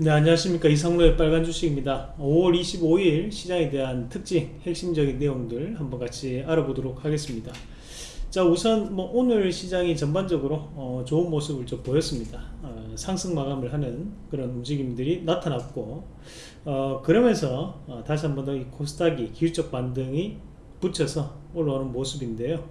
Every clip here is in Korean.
네 안녕하십니까. 이상로의 빨간 주식입니다. 5월 25일 시장에 대한 특징 핵심적인 내용들 한번 같이 알아보도록 하겠습니다. 자 우선 뭐 오늘 시장이 전반적으로 어, 좋은 모습을 좀 보였습니다. 어, 상승 마감을 하는 그런 움직임들이 나타났고 어, 그러면서 어, 다시 한번 더 이 코스닥이 기술적 반등이 붙여서 올라오는 모습인데요.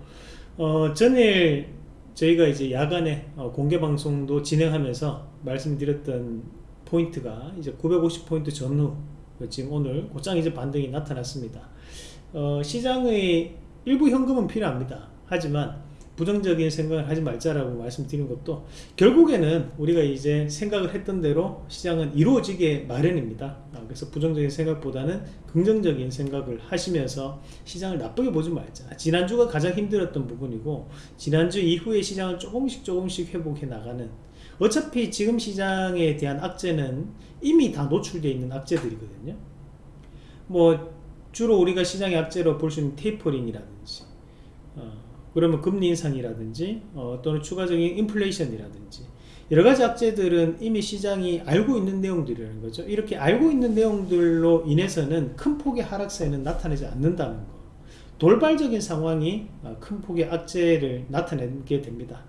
어, 전일 저희가 이제 야간에 어, 공개 방송도 진행하면서 말씀드렸던 포인트가 이제 950포인트 전후 지금 오늘 곧장 이제 반등이 나타났습니다. 어, 시장의 일부 현금은 필요합니다. 하지만 부정적인 생각을 하지 말자라고 말씀드린 것도 결국에는 우리가 이제 생각을 했던 대로 시장은 이루어지게 마련입니다. 아, 그래서 부정적인 생각보다는 긍정적인 생각을 하시면서 시장을 나쁘게 보지 말자. 지난주가 가장 힘들었던 부분이고 지난주 이후에 시장을 조금씩 조금씩 회복해 나가는 어차피 지금 시장에 대한 악재는 이미 다 노출되어 있는 악재들이거든요. 뭐 주로 우리가 시장의 악재로 볼 수 있는 테이퍼링이라든지 어, 그러면 금리 인상이라든지 어, 또는 추가적인 인플레이션이라든지 여러가지 악재들은 이미 시장이 알고 있는 내용들이라는 거죠. 이렇게 알고 있는 내용들로 인해서는 큰 폭의 하락세는 나타내지 않는다는 거. 돌발적인 상황이 어, 큰 폭의 악재를 나타내게 됩니다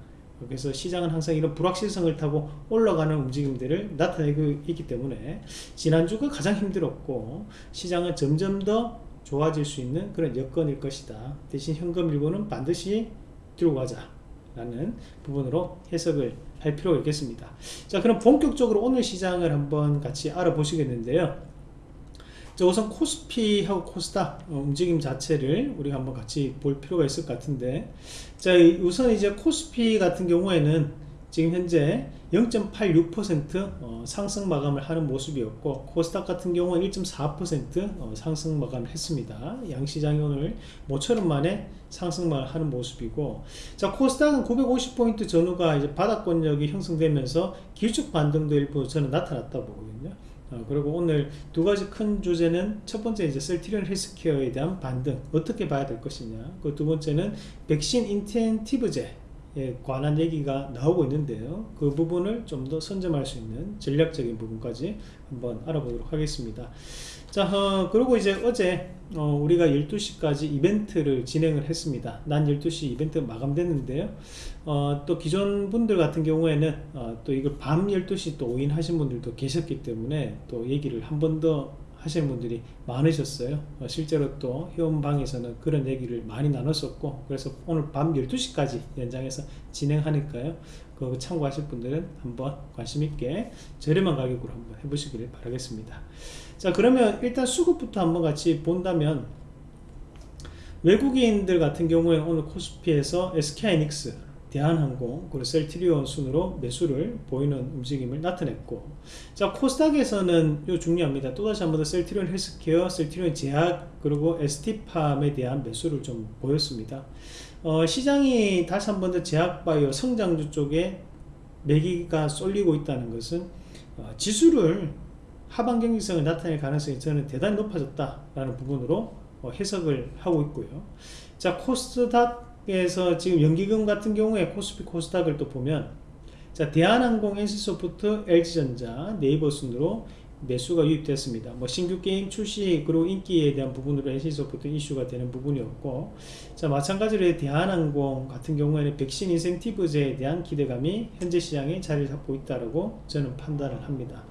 그래서 시장은 항상 이런 불확실성을 타고 올라가는 움직임들을 나타내고 있기 때문에 지난주가 가장 힘들었고 시장은 점점 더 좋아질 수 있는 그런 여건일 것이다. 대신 현금 일부는 반드시 들고 가자 라는 부분으로 해석을 할 필요가 있겠습니다. 자 그럼 본격적으로 오늘 시장을 한번 같이 알아보시겠는데요 자, 우선 코스피하고 코스닥 어, 움직임 자체를 우리가 한번 같이 볼 필요가 있을 것 같은데. 자 우선 이제 코스피 같은 경우에는 지금 현재 0.86% 어, 상승 마감을 하는 모습이었고 코스닥 같은 경우는 1.4% 어, 상승 마감을 했습니다. 양시장이 오늘 모처럼 만에 상승만 하는 모습이고. 자 코스닥은 950포인트 전후가 이제 바닥권력이 형성되면서 길쭉 반등도 일부 저는 나타났다 보거든요 어, 그리고 오늘 두 가지 큰 주제는 첫 번째 이제 셀티리온 헬스케어에 대한 반등. 어떻게 봐야 될 것이냐. 그 두 번째는 백신 인텐티브제 에 관한 얘기가 나오고 있는데요. 그 부분을 좀 더 선점할 수 있는 전략적인 부분까지 한번 알아보도록 하겠습니다 자 어, 그리고 이제 어제 어, 우리가 12시까지 이벤트를 진행을 했습니다. 난 12시 이벤트 마감됐는데요. 어, 또 기존 분들 같은 경우에는 어, 또 이걸 밤 12시 또 오인 하신 분들도 계셨기 때문에 또 얘기를 한 번 더 하시는 분들이 많으셨어요. 어, 실제로 또 회원방에서는 그런 얘기를 많이 나눴었고 그래서 오늘 밤 12시까지 연장해서 진행하니까요 그 참고하실 분들은 한번 관심 있게 저렴한 가격으로 한번 해보시길 바라겠습니다. 자 그러면 일단 수급부터 한번 같이 본다면 외국인들 같은 경우에 오늘 코스피에서 SK이닉스 대한항공 그리고 셀트리온 순으로 매수를 보이는 움직임을 나타냈고 자 코스닥에서는 요 중요합니다. 또다시 한 번 더 셀트리온 헬스케어 셀트리온 제약 그리고 ST팜에 대한 매수를 좀 보였습니다 어, 시장이 다시 한 번 더 제약바이오 성장주 쪽에 매기가 쏠리고 있다는 것은 어, 지수를 하반 경직성을 나타낼 가능성이 저는 대단히 높아졌다라는 부분으로 어, 해석을 하고 있고요. 자 코스닥 에서 지금 연기금 같은 경우에 코스피 코스닥을 또 보면 자 대한항공, NC소프트, LG전자, 네이버 순으로 매수가 유입됐습니다. 뭐 신규 게임 출시 그리고 인기에 대한 부분으로 NC소프트 이슈가 되는 부분이었고 자 마찬가지로 대한항공 같은 경우에는 백신 인센티브제에 대한 기대감이 현재 시장에 자리를 잡고 있다고 저는 판단을 합니다.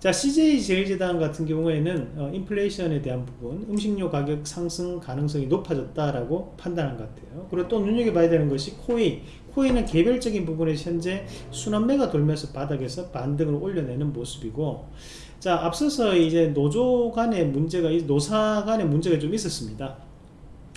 자 CJ 제일제당 같은 경우에는 어, 인플레이션에 대한 부분 음식료 가격 상승 가능성이 높아졌다라고 판단한 것 같아요 그리고 또 눈여겨봐야 되는 것이 코이 코이는 개별적인 부분에서 현재 순환매가 돌면서 바닥에서 반등을 올려내는 모습이고 자 앞서서 이제 노조 간의 문제가 노사 간의 문제가 좀 있었습니다.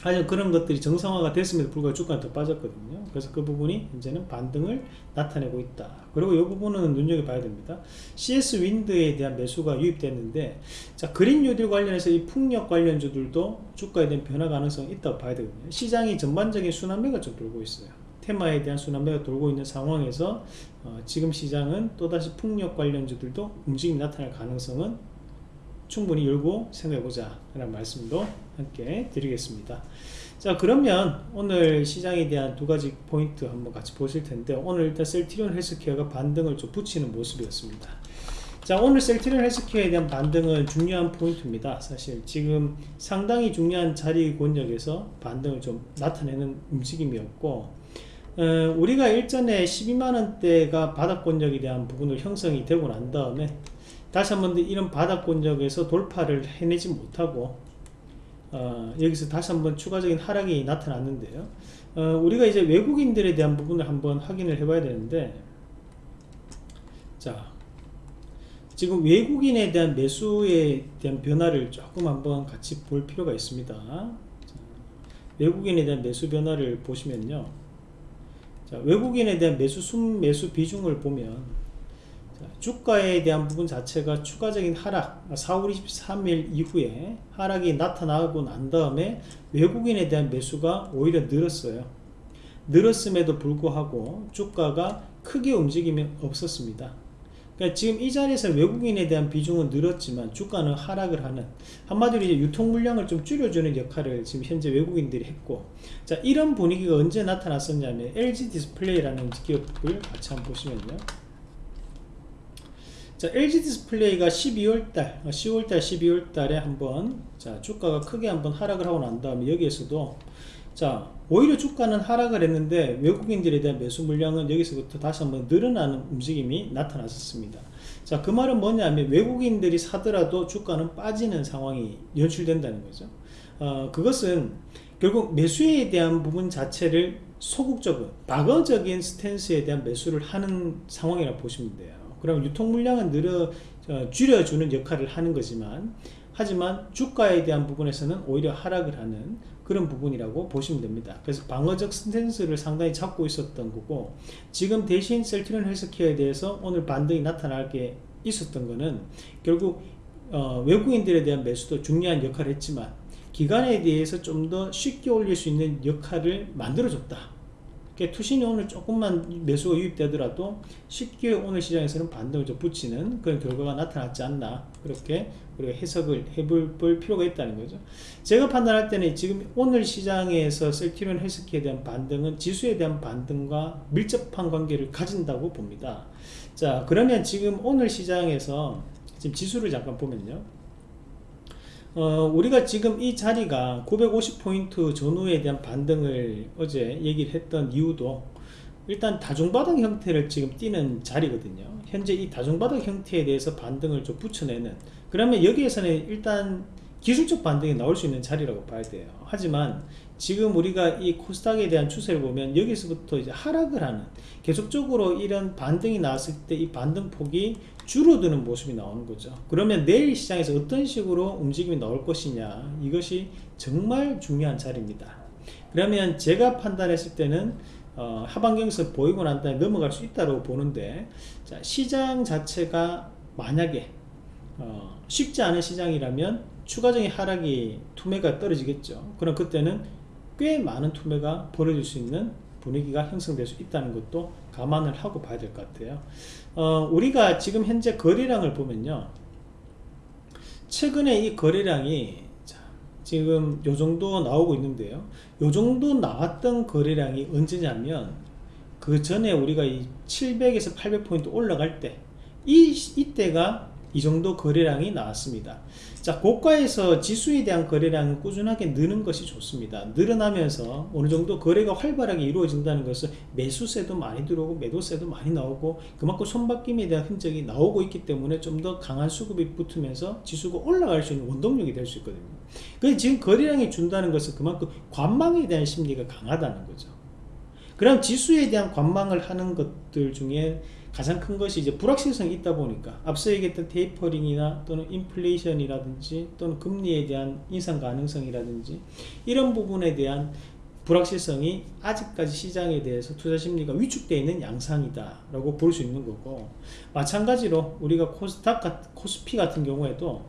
하여 그런 것들이 정상화가 됐음에도 불구하고 주가가 더 빠졌거든요. 그래서 그 부분이 이제는 반등을 나타내고 있다. 그리고 이 부분은 눈여겨봐야 됩니다. CS 윈드에 대한 매수가 유입됐는데 자 그린 뉴딜 관련해서 이 풍력 관련주들도 주가에 대한 변화 가능성이 있다고 봐야 되거든요. 시장이 전반적인 순환매가 좀 돌고 있어요. 테마에 대한 순환매가 돌고 있는 상황에서 어, 지금 시장은 또다시 풍력 관련주들도 움직임이 나타날 가능성은 충분히 열고 생각해보자 라는 말씀도 함께 드리겠습니다. 자 그러면 오늘 시장에 대한 두 가지 포인트 한번 같이 보실 텐데 오늘 일단 셀티리온 헬스케어가 반등을 좀 붙이는 모습이었습니다. 자 오늘 셀트리온 헬스케어에 대한 반등은 중요한 포인트입니다. 사실 지금 상당히 중요한 자리 권역에서 반등을 좀 나타내는 움직임이었고 어, 우리가 일전에 12만원대가 바닥권역에 대한 부분을 형성이 되고 난 다음에 다시 한번 이런 바닥권역에서 돌파를 해내지 못하고 어, 여기서 다시 한번 추가적인 하락이 나타났는데요. 어, 우리가 이제 외국인들에 대한 부분을 한번 확인을 해 봐야 되는데 자 지금 외국인에 대한 매수에 대한 변화를 조금 한번 같이 볼 필요가 있습니다. 자, 외국인에 대한 매수 변화를 보시면요 자, 외국인에 대한 매수 순매수 비중을 보면 자, 주가에 대한 부분 자체가 추가적인 하락 4월 23일 이후에 하락이 나타나고 난 다음에 외국인에 대한 매수가 오히려 늘었어요. 늘었음에도 불구하고 주가가 크게 움직임이 없었습니다 그러니까 지금 이 자리에서 외국인에 대한 비중은 늘었지만 주가는 하락을 하는 한마디로 이제 유통 물량을 좀 줄여주는 역할을 지금 현재 외국인들이 했고 자 이런 분위기가 언제 나타났었냐면 LG 디스플레이라는 기업을 같이 한번 보시면요. 자 LG 디스플레이가 12월달 10월달 12월달에 한번 자 주가가 크게 한번 하락을 하고 난 다음에 여기에서도 자 오히려 주가는 하락을 했는데 외국인들에 대한 매수 물량은 여기서부터 다시 한번 늘어나는 움직임이 나타났었습니다. 자 그 말은 뭐냐면 외국인들이 사더라도 주가는 빠지는 상황이 연출된다는 거죠. 어, 그것은 결국 매수에 대한 부분 자체를 소극적인 방어적인 스탠스에 대한 매수를 하는 상황이라고 보시면 돼요. 그럼 유통 물량은 늘어 어, 줄여주는 역할을 하는 거지만 하지만 주가에 대한 부분에서는 오히려 하락을 하는 그런 부분이라고 보시면 됩니다. 그래서 방어적 스탠스를 상당히 잡고 있었던 거고 지금 대신 셀트리온 헬스케어에 대해서 오늘 반등이 나타날 게 있었던 거는 결국 어, 외국인들에 대한 매수도 중요한 역할을 했지만 기간에 대해서 좀 더 쉽게 올릴 수 있는 역할을 만들어줬다. 투신이 오늘 조금만 매수가 유입되더라도 쉽게 오늘 시장에서는 반등을 좀 붙이는 그런 결과가 나타났지 않나 그렇게 우리가 해석을 해볼 필요가 있다는 거죠. 제가 판단할 때는 지금 오늘 시장에서 셀티론 헬스키에 대한 반등은 지수에 대한 반등과 밀접한 관계를 가진다고 봅니다. 자 그러면 지금 오늘 시장에서 지금 지수를 잠깐 보면요 어, 우리가 지금 이 자리가 950포인트 전후에 대한 반등을 어제 얘기를 했던 이유도 일단 다중바닥 형태를 지금 띄는 자리거든요. 현재 이 다중바닥 형태에 대해서 반등을 좀 붙여내는. 그러면 여기에서는 일단 기술적 반등이 나올 수 있는 자리라고 봐야 돼요. 하지만 지금 우리가 이 코스닥에 대한 추세를 보면 여기서부터 이제 하락을 하는 계속적으로 이런 반등이 나왔을 때 이 반등 폭이 줄어드는 모습이 나오는 거죠. 그러면 내일 시장에서 어떤 식으로 움직임이 나올 것이냐 이것이 정말 중요한 자리입니다. 그러면 제가 판단했을 때는 어, 하반경에서 보이고 난 다음에 넘어갈 수 있다고 보는데 자, 시장 자체가 만약에 어, 쉽지 않은 시장이라면 추가적인 하락이 투매가 떨어지겠죠. 그럼 그때는 꽤 많은 투매가 벌어질 수 있는 분위기가 형성될 수 있다는 것도 감안을 하고 봐야 될 것 같아요. 어, 우리가 지금 현재 거래량을 보면요. 최근에 이 거래량이 자, 지금 요 정도 나오고 있는데요. 요 정도 나왔던 거래량이 언제냐면 그 전에 우리가 이 700에서 800포인트 올라갈 때 이, 이때가 이 정도 거래량이 나왔습니다 자 고가에서 지수에 대한 거래량은 꾸준하게 느는 것이 좋습니다. 늘어나면서 어느 정도 거래가 활발하게 이루어진다는 것은 매수세도 많이 들어오고 매도세도 많이 나오고 그만큼 손바뀜에 대한 흔적이 나오고 있기 때문에 좀 더 강한 수급이 붙으면서 지수가 올라갈 수 있는 원동력이 될 수 있거든요. 그래서 지금 거래량이 준다는 것은 그만큼 관망에 대한 심리가 강하다는 거죠. 그럼 지수에 대한 관망을 하는 것들 중에 가장 큰 것이 이제 불확실성이 있다 보니까 앞서 얘기했던 테이퍼링이나 또는 인플레이션이라든지 또는 금리에 대한 인상 가능성이라든지 이런 부분에 대한 불확실성이 아직까지 시장에 대해서 투자 심리가 위축되어 있는 양상이다 라고 볼 수 있는 거고 마찬가지로 우리가 코스닥 코스피 같은 경우에도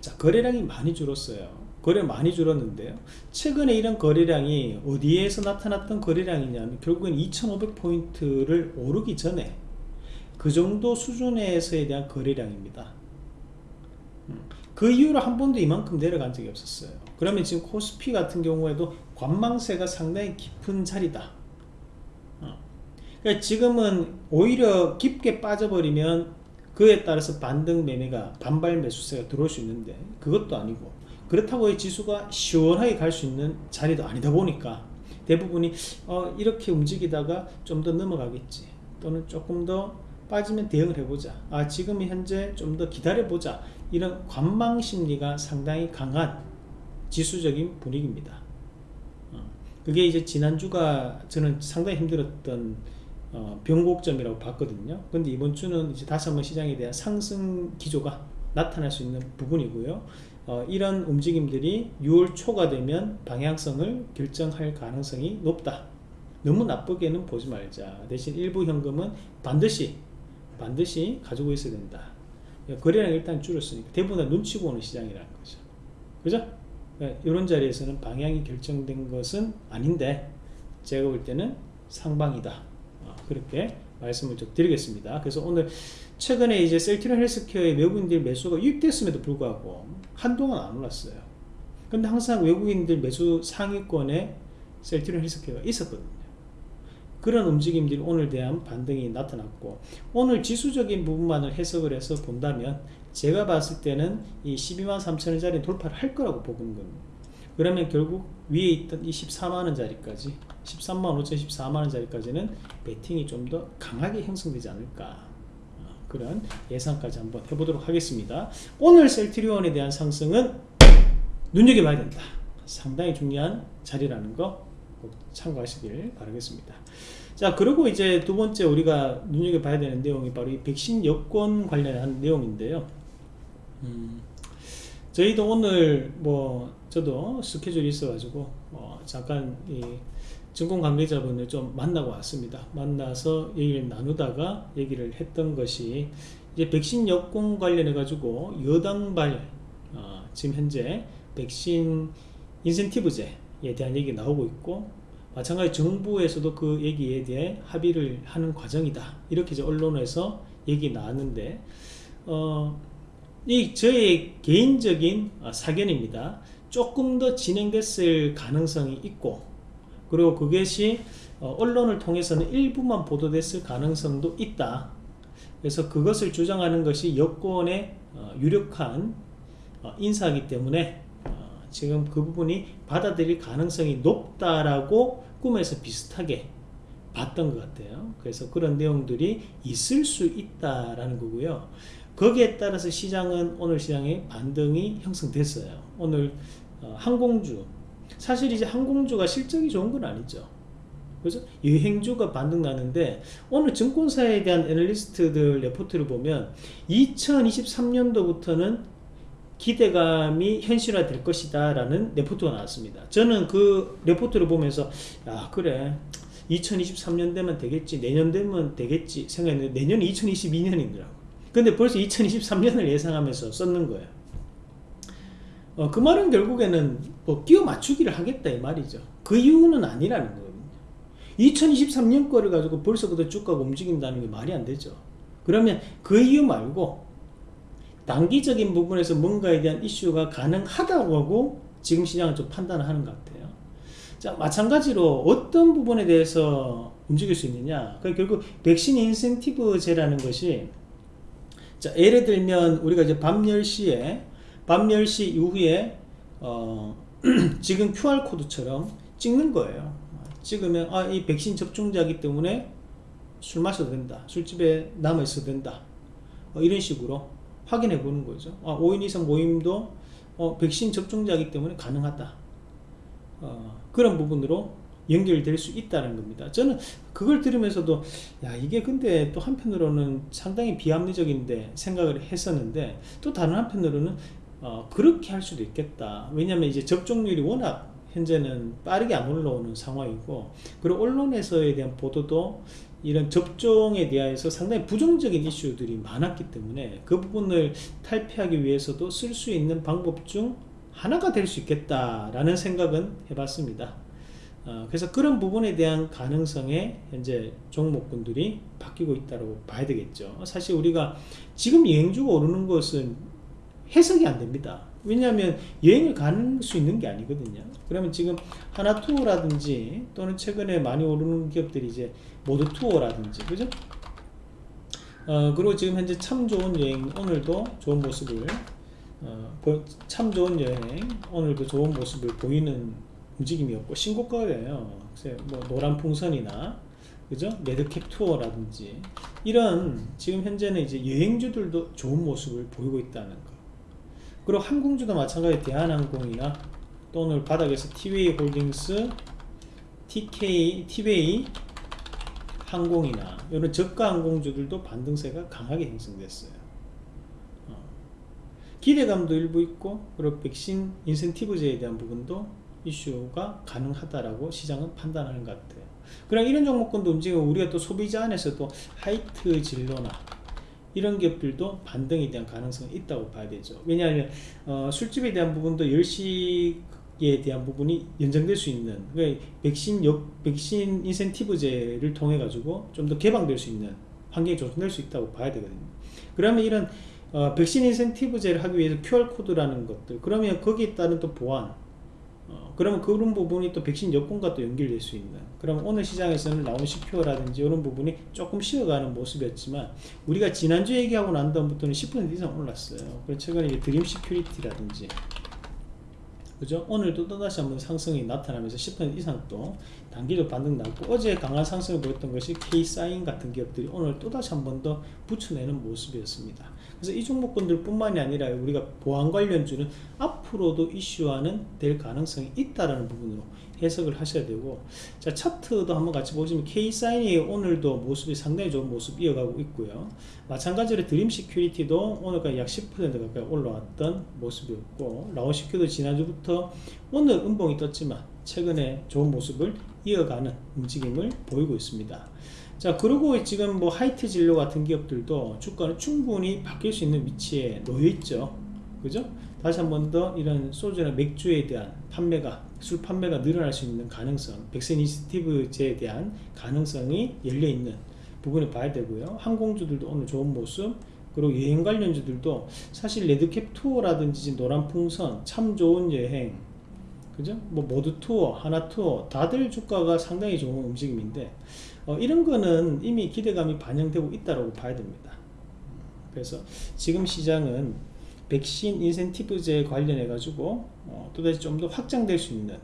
자 거래량이 많이 줄었어요 거래 많이 줄었는데요. 최근에 이런 거래량이 어디에서 나타났던 거래량이냐면 결국엔 2500포인트를 오르기 전에 그 정도 수준에서에 대한 거래량입니다. 음, 그 이후로 한 번도 이만큼 내려간 적이 없었어요. 그러면 지금 코스피 같은 경우에도 관망세가 상당히 깊은 자리다. 어. 그러니까 지금은 오히려 깊게 빠져버리면 그에 따라서 반등 매매가 반발 매수세가 들어올 수 있는데 그것도 아니고 그렇다고 이 지수가 시원하게 갈 수 있는 자리도 아니다 보니까 대부분이 어, 이렇게 움직이다가 좀 더 넘어가겠지. 또는 조금 더 빠지면 대응을 해보자. 아 지금 현재 좀 더 기다려보자. 이런 관망 심리가 상당히 강한 지수적인 분위기입니다. 어, 그게 이제 지난주가 저는 상당히 힘들었던 어, 변곡점이라고 봤거든요. 근데 이번 주는 이제 다시 한번 시장에 대한 상승 기조가 나타날 수 있는 부분이고요 어, 이런 움직임들이 6월 초가 되면 방향성을 결정할 가능성이 높다. 너무 나쁘게는 보지 말자. 대신 일부 현금은 반드시 반드시 가지고 있어야 된다. 거래량 일단 줄었으니까 대부분 다 눈치 보는 시장이라는 거죠. 그죠? 이런 자리에서는 방향이 결정된 것은 아닌데 제가 볼 때는 상방이다. 어, 그렇게 말씀을 좀 드리겠습니다. 그래서 오늘 최근에 이제 셀티론 헬스케어의 외국인들 매수가 유입됐음에도 불구하고 한동안 안 올랐어요. 근데 항상 외국인들 매수 상위권에 셀티론 헬스케어가 있었거든요. 그런 움직임들이 오늘 대한 반등이 나타났고 오늘 지수적인 부분만을 해석을 해서 본다면 제가 봤을 때는 이 12만 3천원짜리 돌파를 할 거라고 보는 겁니다 그러면 결국 위에 있던 이 14만원짜리까지 13만 5천 14만원짜리까지는 베팅이 좀 더 강하게 형성되지 않을까 어, 그런 예상까지 한번 해보도록 하겠습니다. 오늘 셀트리온에 대한 상승은 눈여겨봐야 된다. 상당히 중요한 자리라는 거 꼭 참고하시길 바라겠습니다. 자 그리고 이제 두 번째 우리가 눈여겨봐야 되는 내용이 바로 이 백신 여권 관련한 내용인데요. 음, 저희도 오늘 뭐 저도 스케줄이 있어 가지고 어 잠깐 이 증권 관계자분을 좀 만나고 왔습니다. 만나서 얘기를 나누다가 얘기를 했던 것이 이제 백신 여권 관련해 가지고 여당발 어 지금 현재 백신 인센티브제에 대한 얘기 나오고 있고 마찬가지 정부에서도 그 얘기에 대해 합의를 하는 과정이다. 이렇게 이제 언론에서 얘기 나왔는데 어, 이 저의 개인적인 어, 사견입니다. 조금 더 진행됐을 가능성이 있고 그리고 그것이 어, 언론을 통해서는 일부만 보도됐을 가능성도 있다. 그래서 그것을 주장하는 것이 여권의 어, 유력한 어, 인사이기 때문에 어, 지금 그 부분이 받아들일 가능성이 높다라고 꿈에서 비슷하게 봤던 것 같아요. 그래서 그런 내용들이 있을 수 있다라는 거고요 거기에 따라서 시장은 오늘 시장에 반등이 형성됐어요. 오늘 어, 항공주. 사실 이제 항공주가 실적이 좋은 건 아니죠. 그래서 여행주가 반등 나는데 오늘 증권사에 대한 애널리스트들 레포트를 보면 2023년도부터는 기대감이 현실화 될 것이다 라는 레포트가 나왔습니다. 저는 그 레포트를 보면서 야 그래. 2023년 되면 되겠지. 내년 되면 되겠지 생각했는데 내년이 2022년이더라고 근데 벌써 2023년을 예상하면서 썼는 거예요. 어, 그 말은 결국에는 뭐 끼워 맞추기를 하겠다 이 말이죠. 그 이유는 아니라는 거거든요. 2023년 거를 가지고 벌써부터 주가가 움직인다는 게 말이 안 되죠. 그러면 그 이유 말고 단기적인 부분에서 뭔가에 대한 이슈가 가능하다고 하고 지금 시장은 좀 판단을 하는 것 같아요. 자 마찬가지로 어떤 부분에 대해서 움직일 수 있느냐. 그 결국 백신 인센티브제라는 것이 자 예를 들면 우리가 이제 밤 10시에 밤 10시 이후에 어, 지금 QR코드처럼 찍는 거예요. 찍으면 아 이 백신 접종자이기 때문에 술 마셔도 된다. 술집에 남아 있어도 된다. 어, 이런 식으로 확인해 보는 거죠. 아, 5인 이상 모임도 어, 백신 접종자이기 때문에 가능하다. 어, 그런 부분으로 연결될 수 있다는 겁니다 저는 그걸 들으면서도 야 이게 근데 또 한편으로는 상당히 비합리적인데 생각을 했었는데 또 다른 한편으로는 어, 그렇게 할 수도 있겠다 왜냐하면 이제 접종률이 워낙 현재는 빠르게 안 올라오는 상황이고 그리고 언론에서에 대한 보도도 이런 접종에 대해서 상당히 부정적인 이슈들이 많았기 때문에 그 부분을 탈피하기 위해서도 쓸 수 있는 방법 중 하나가 될 수 있겠다라는 생각은 해봤습니다. 어, 그래서 그런 부분에 대한 가능성에 현재 종목군들이 바뀌고 있다고 봐야 되겠죠. 사실 우리가 지금 여행주가 오르는 것은 해석이 안 됩니다. 왜냐하면 여행을 가는 수 있는 게 아니거든요. 그러면 지금 하나투어라든지 또는 최근에 많이 오르는 기업들이 이제 모두투어라든지 그죠? 어, 그리고 지금 현재 참 좋은 여행 오늘도 좋은 모습을 어, 보- 참 좋은 여행 오늘도 좋은 모습을 보이는 움직임이었고 신고가예요. 그래서 뭐 노란 풍선이나 그죠? 레드캡 투어라든지 이런 지금 현재는 이제 여행주들도 좋은 모습을 보이고 있다는 거. 그리고 항공주도 마찬가지 대한항공이나 또 오늘 바닥에서 티웨이 홀딩스, TK, 티웨이 항공이나 이런 저가 항공주들도 반등세가 강하게 형성됐어요. 어. 기대감도 일부 있고 그리고 백신 인센티브제에 대한 부분도 이슈가 가능하다라고 시장은 판단하는 것 같아요. 그럼 이런 종목군도 움직이고 우리가 또 소비자 안에서도 하이트 진로나 이런 기업들도 반등에 대한 가능성이 있다고 봐야 되죠. 왜냐하면 어, 술집에 대한 부분도 10시에 대한 부분이 연장될 수 있는 그러니까 백신 역, 백신 인센티브제를 통해 가지고 좀 더 개방될 수 있는 환경이 조성될 수 있다고 봐야 되거든요. 그러면 이런 어, 백신 인센티브제를 하기 위해서 QR 코드라는 것들 그러면 거기에 따른 또 보안 어, 그러면 그런 부분이 또 백신 여권과 또 연결될 수 있는 그럼 오늘 시장에서는 나온 CPO라든지 이런 부분이 조금 쉬어가는 모습이었지만 우리가 지난주 얘기하고 난 다음부터는 10% 이상 올랐어요 그리고 최근에 드림 시큐리티라든지 그죠? 오늘도 또다시 한번 상승이 나타나면서 10% 이상 또 단기적 반등 나고 어제 강한 상승을 보였던 것이 K사인 같은 기업들이 오늘 또다시 한 번 더 붙여내는 모습이었습니다. 그래서 이 종목군들 뿐만이 아니라 우리가 보안 관련주는 앞으로도 이슈화는 될 가능성이 있다라는 부분으로 해석을 하셔야 되고 자 차트도 한번 같이 보시면 K사인이 오늘도 모습이 상당히 좋은 모습 이어가고 있고요. 마찬가지로 드림 시큐리티도 오늘까지 약 10% 가까이 올라왔던 모습이었고 라온시큐도 지난주부터 오늘 음봉이 떴지만 최근에 좋은 모습을 이어가는 움직임을 보이고 있습니다. 자 그리고 지금 뭐 하이트 진로 같은 기업들도 주가는 충분히 바뀔 수 있는 위치에 놓여 있죠. 그죠? 다시 한 번 더 이런 소주나 맥주에 대한 판매가 술 판매가 늘어날 수 있는 가능성, 백신 인센티브제에 대한 가능성이 열려 있는 부분을 봐야 되고요. 항공주들도 오늘 좋은 모습, 그리고 여행 관련주들도 사실 레드캡 투어라든지 노란 풍선, 참 좋은 여행, 그죠? 뭐 모두 투어, 하나 투어, 다들 주가가 상당히 좋은 움직임인데 어, 이런 거는 이미 기대감이 반영되고 있다고 봐야 됩니다. 그래서 지금 시장은 백신 인센티브제 관련해 가지고 어, 또다시 좀 더 확장될 수 있는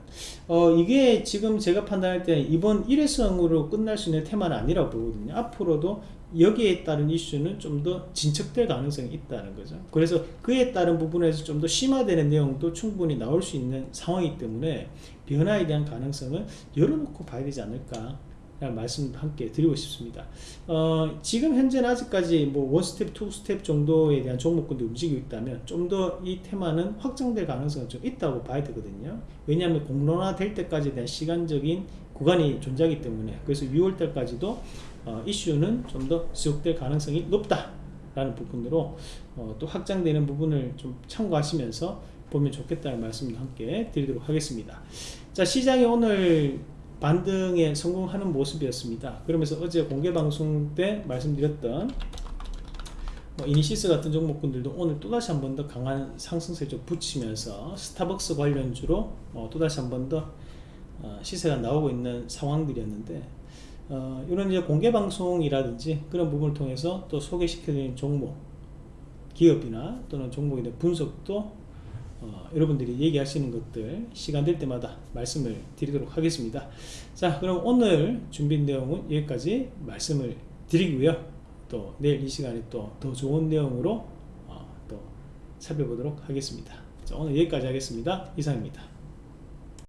어, 이게 지금 제가 판단할 때 이번 일회성으로 끝날 수 있는 테마는 아니라고 보거든요 앞으로도 여기에 따른 이슈는 좀 더 진척될 가능성이 있다는 거죠 그래서 그에 따른 부분에서 좀 더 심화되는 내용도 충분히 나올 수 있는 상황이기 때문에 변화에 대한 가능성을 열어놓고 봐야 되지 않을까 말씀도 함께 드리고 싶습니다. 어, 지금 현재는 아직까지 뭐 원스텝, 투스텝 정도에 대한 종목군도 움직이고 있다면 좀 더 이 테마는 확장될 가능성은 좀 있다고 봐야 되거든요. 왜냐하면 공론화 될 때까지에 대한 시간적인 구간이 존재하기 때문에 그래서 6월 달까지도 어, 이슈는 좀 더 지속될 가능성이 높다 라는 부분으로 어, 또 확장되는 부분을 좀 참고하시면서 보면 좋겠다는 말씀도 함께 드리도록 하겠습니다. 자 시장이 오늘 반등에 성공하는 모습이었습니다. 그러면서 어제 공개 방송 때 말씀드렸던 뭐 이니시스 같은 종목군들도 오늘 또다시 한 번 더 강한 상승세 좀 붙이면서 스타벅스 관련주로 어, 또다시 한 번더 어, 시세가 나오고 있는 상황들이었는데 어, 이런 이제 공개 방송이라든지 그런 부분을 통해서 또 소개시켜드리는 종목 기업이나 또는 종목에 대한 분석도 어, 여러분들이 얘기하시는 것들 시간 될 때마다 말씀을 드리도록 하겠습니다. 자, 그럼 오늘 준비한 내용은 여기까지 말씀을 드리고요. 또 내일 이 시간에 또 더 좋은 내용으로 어, 또 살펴보도록 하겠습니다. 자, 오늘 여기까지 하겠습니다. 이상입니다.